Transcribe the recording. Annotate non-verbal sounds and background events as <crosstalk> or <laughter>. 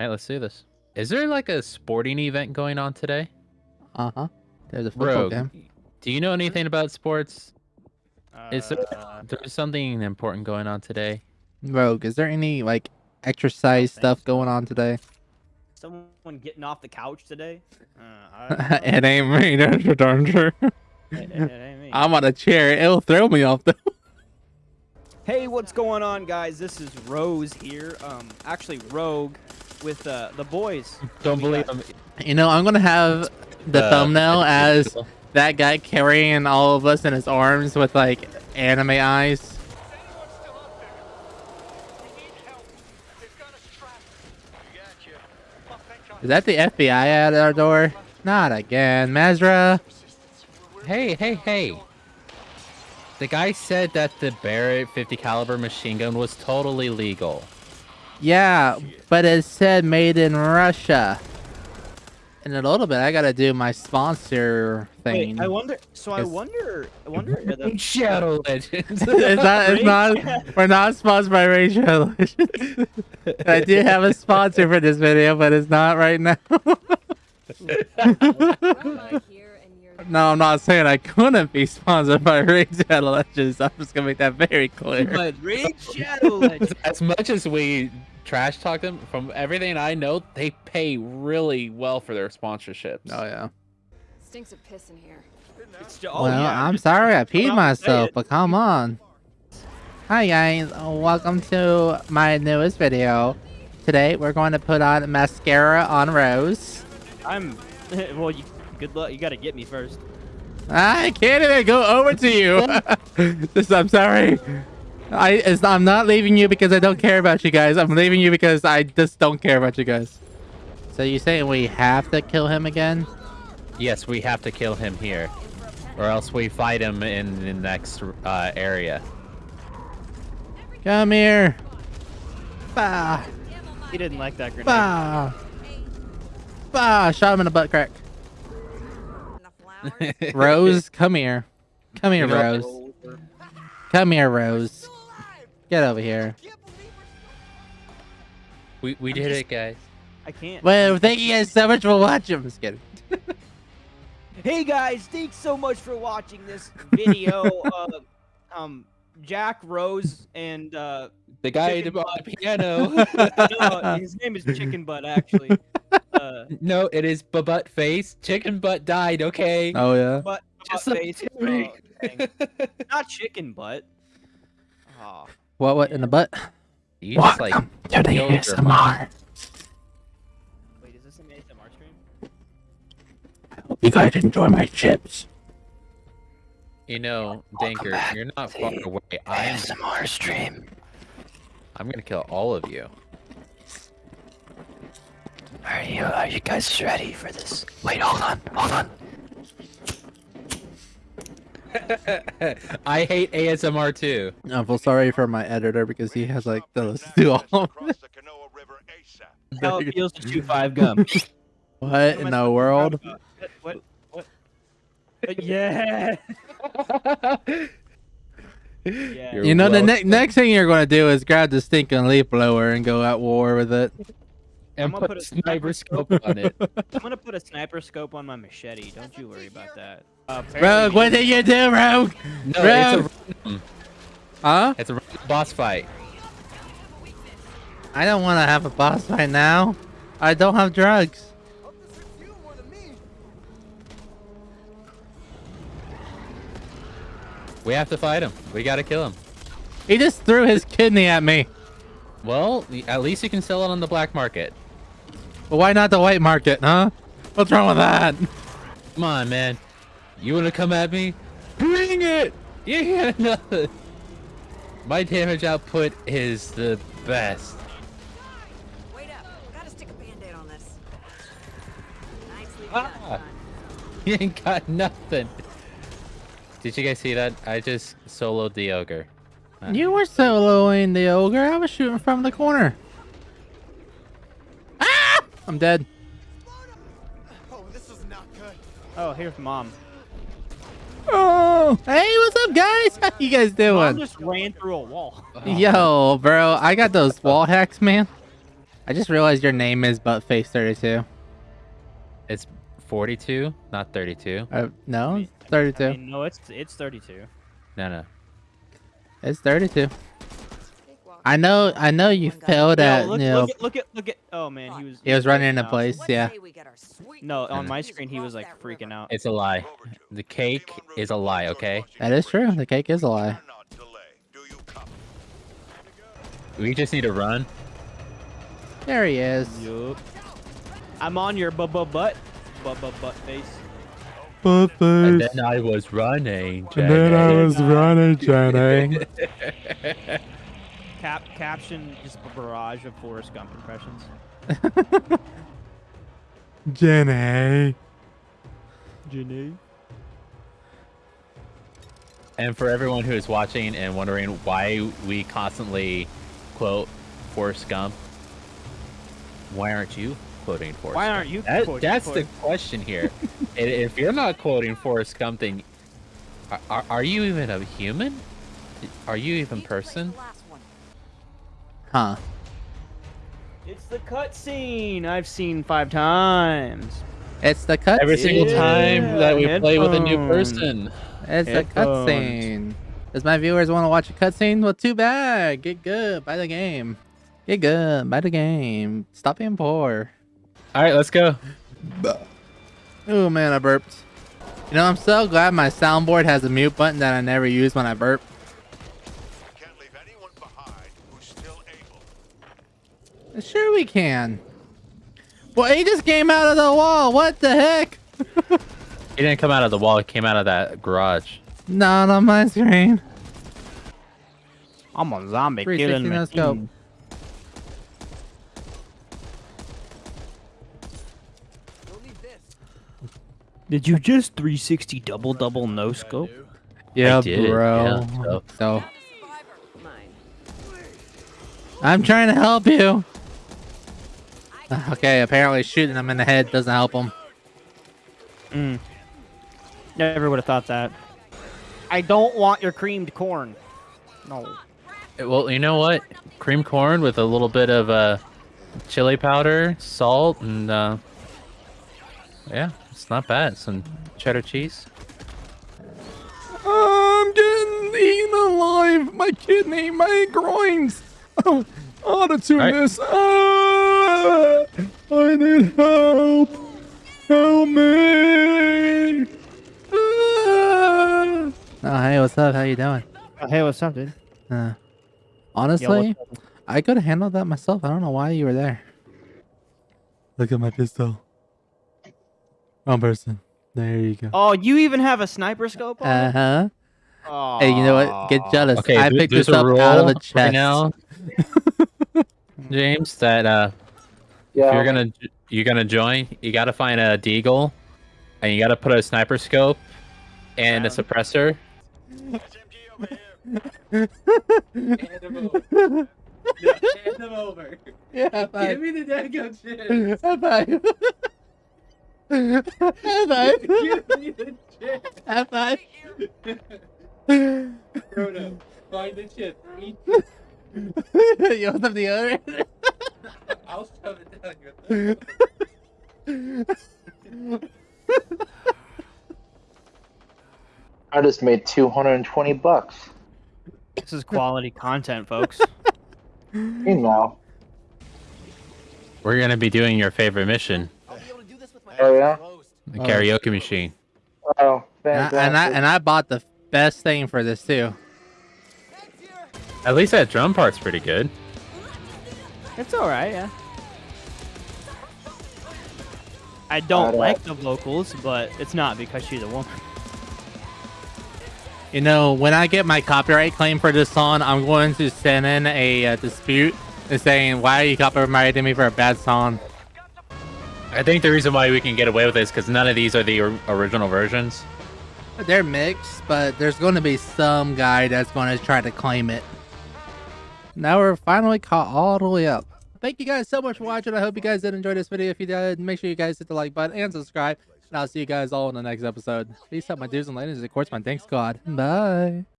right, let's do this. Is there like a sporting event going on today? Uh huh. There's a football Rogue, game. do you know anything about sports? Is there Uh, there's something important going on today? Rogue, is there any like exercise stuff so. going on today? someone getting off the couch today? Uh, I <laughs> it ain't me, <laughs> that's for darn sure. It- it- it ain't me. I'm on a chair. It'll throw me off though. <laughs> Hey, what's going on, guys? This is Rose here. Um, actually, Rogue with uh, the boys. Don't believe got- them. You know, I'm gonna have the Uh, thumbnail <laughs> as people. that guy carrying all of us in his arms with like anime eyes. Is that the FBI at our door? Not again, Mazra. Hey, hey, hey. The guy said that the Barrett 50 caliber machine gun was totally legal. Yeah, but it said made in Russia. In a little bit, I gotta do my sponsor thing. Wait, I wonder. So I wonder. I wonder. are the- <laughs> Shadow Legends. it's not. It's not. We're not sponsored by Rachel. I do have a sponsor for this video, but it's not right now. <laughs> no, I'm not saying I couldn't be sponsored by Rachel Legends. I'm just gonna make that very clear. but Raid Shadow Legends. as much as we trash talk them, from everything I know, they pay really well for their sponsorships. Oh yeah. Stinks of piss in here. It's ju- oh, well, yeah, I'm sorry I peed out and say myself, but come on. Hi guys, welcome to my newest video. Today we're going to put on mascara on Rose. I'm. <laughs> well, you. Good luck. You got to get me first. I can't even go over to you. <laughs> Just, I'm sorry. I it's, I'm not leaving you because I don't care about you guys. I'm leaving you because I just don't care about you guys. So you saying we have to kill him again? Yes, we have to kill him here, or else we fight him in the next uh, area. Come here. Bah, He didn't like that grenade. bah, bah. Shot him in the butt crack. <laughs> Rose, come here. Come here, Rose. Come here, Rose. Get over here. We we did it, guys. I can't. Well, thank you guys so much for watching. I'm just kidding. <laughs> Hey guys, thanks so much for watching this video. <laughs> uh, um, Jack Rose and uh, The guy on the piano. <laughs> no, his name is Chicken Butt actually. Uh, no, it is butt face. Chicken butt died. Okay. Oh yeah. but Just butt face. Oh. Not chicken butt. Oh, What? What in the butt? you just like to the killed your- ASMR. wait, is this an ASMR stream? I hope you guys enjoy my chips. You know, Danker, you're not far away. I'm ASMR stream. I'm gonna kill all of you. Are you? Are you guys ready for this? Wait, hold on, hold on. <laughs> I hate ASMR too. I feel sorry for my editor because he has like to do all. of it. How it feels to chew five gum. <laughs> What in the world? What? What? Yeah. Yeah. You're know, the ne- next thing you're going to do is grab the stinking leaf blower and go at war with it. And I'm gonna put put a a sniper sniper scope on it. <laughs> I'm gonna put a sniper scope on my machete. Don't you worry about that. Uh, Rogue, what did you do, Rogue? No, Rogue. it's a random, Huh? it's a boss fight. I don't want to have a boss fight now. I don't have drugs. We have to fight him. We gotta kill him. He just threw his kidney at me. Well, at least you can sell it on the black market. But why not the white market, huh? What's wrong with that? Come on, man. You wanna come at me? Bring it! <laughs> Yeah, no. My damage output is the best. Wait up. Gotta stick a band-aid on this. Nicely Ah. <laughs> You ain't got nothing. Did you guys see that? I just soloed the ogre. Uh, You were soloing the ogre. I was shooting from the corner. I'm dead. Oh, here's mom. Oh, hey, what's up, guys? <laughs> How you guys Mom doing? just ran through a wall. <laughs> Yo, bro, I got those wall hacks, man. I just realized your name is Buttface32. It's 42, not 32. Uh, no, it's 32. I mean, no, it's it's 32. No, no. it's 32. I know, I know you oh failed Yo, at, look, you know, look at look at look at. Oh man, he was. he was running into freaking place, yeah. No, on my screen he was like freaking out. It's a lie. The cake is a lie, okay? That is true. The cake is a lie. We just need to run. There he is. Yup. I'm on your butt butt butt butt butt butt face. And Buttface. then I was running. And then I Jenny. was running, Jenny. <laughs> Cap caption just a barrage of Forrest Gump impressions. <laughs> Jenny. Jenny. And for everyone who is watching and wondering why we constantly quote Forrest Gump, why aren't you quoting Forrest Why Gump? aren't you That- quoting that's the question here. <laughs> If you're not quoting Forrest Gump, then are, are, are you even a human? Are you even person? Huh. It's the cutscene I've seen five times. It's the cutscene. Every single time that we play with a new person. It's a Headphones. cutscene. Does my viewers want to watch a cutscene? Well, too bad. Get good. Buy the game. Get good. Buy the game. Stop being poor. All right, let's go. Oh man, I burped. You know, I'm so glad my soundboard has a mute button that I never use when I burp. Sure we can. Well, he just came out of the wall. What the heck? <laughs> He didn't come out of the wall. He came out of that garage. Not on my screen. I'm a zombie 360 killing no scope. machine. Did you just 360 double double no scope? Yeah, did, bro. yeah, so- so I'm trying to help you. <laughs> Okay, apparently shooting him in the head doesn't help him. Mm. Never would have thought that. I don't want your creamed corn. No. Well, you know what? Cream corn with a little bit of uh, chili powder, salt, and uh, yeah, it's not bad. Some cheddar cheese. I'm getting eaten alive. My kidney, my groins. <laughs> Oh, I ought to tune Alright. this. Ah, I need help. Help me. Ah. Oh, hey, what's up? How you doing? hey, what's up, dude? Uh, honestly, I could handle that myself. I don't know why you were there. Look at my pistol. Wrong person. There you go. Oh, you even have a sniper scope on Uh it? huh. Hey, you know what? Get jealous. Okay, I picked this up out of a chest. right now, <laughs> James. That uh, if you're gonna you're gonna join, you gotta find a deagle, and you gotta put a sniper scope and a suppressor. Hand him over. No, hand him over. Yeah, bye. Give me the daggone shit. Bye. Bye. Give me the shit. Bye. <laughs> find the shit. you want some deodorant? I'll shove it down your <laughs> <laughs> I just made 220 bucks. This is quality content, folks. <laughs> Meanwhile, We're gonna be doing your favorite mission, oh yeah, the oh. karaoke machine. oh And I, fantastic. and I and I bought the best thing for this too. At least that drum part's pretty good. It's all right, yeah. I don't Alright. like the vocals, but it's not because she's a woman. You know, when I get my copyright claim for this song, I'm going to send in a uh, dispute and saying, "Why are you copyrighting me for a bad song?" I think the reason why we can get away with this because none of these are the or- original versions. They're mixed, but there's going to be some guy that's going to try to claim it. Now we're finally caught all the way up. Thank you guys so much for watching. I hope you guys did enjoy this video. If you did, make sure you guys hit the like button and subscribe. And I'll see you guys all in the next episode. Peace out, my dudes and ladies. Of course, my thanks God. Bye.